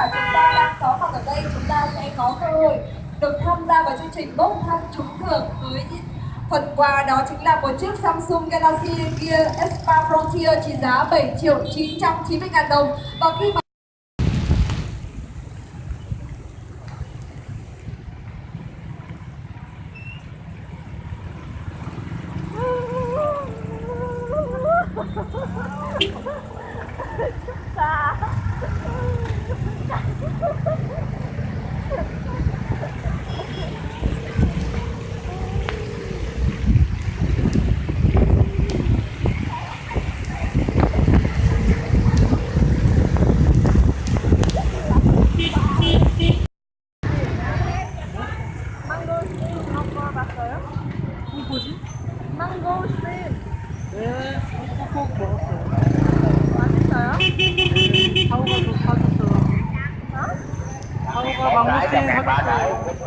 giả chúng ta đang có mặt ở đây, chúng ta sẽ có cơ hội được tham gia vào chương trình bốc thăm trúng thưởng với phần quà đó chính là một chiếc Samsung Galaxy Gear S3 Frontier trị giá 7 triệu 990 ngàn đồng. Và khi mà 꼭 먹었어요. 맛있어요? 사오가 좀 사줬어요. 어? 사오가 망고스틴 사줬어요.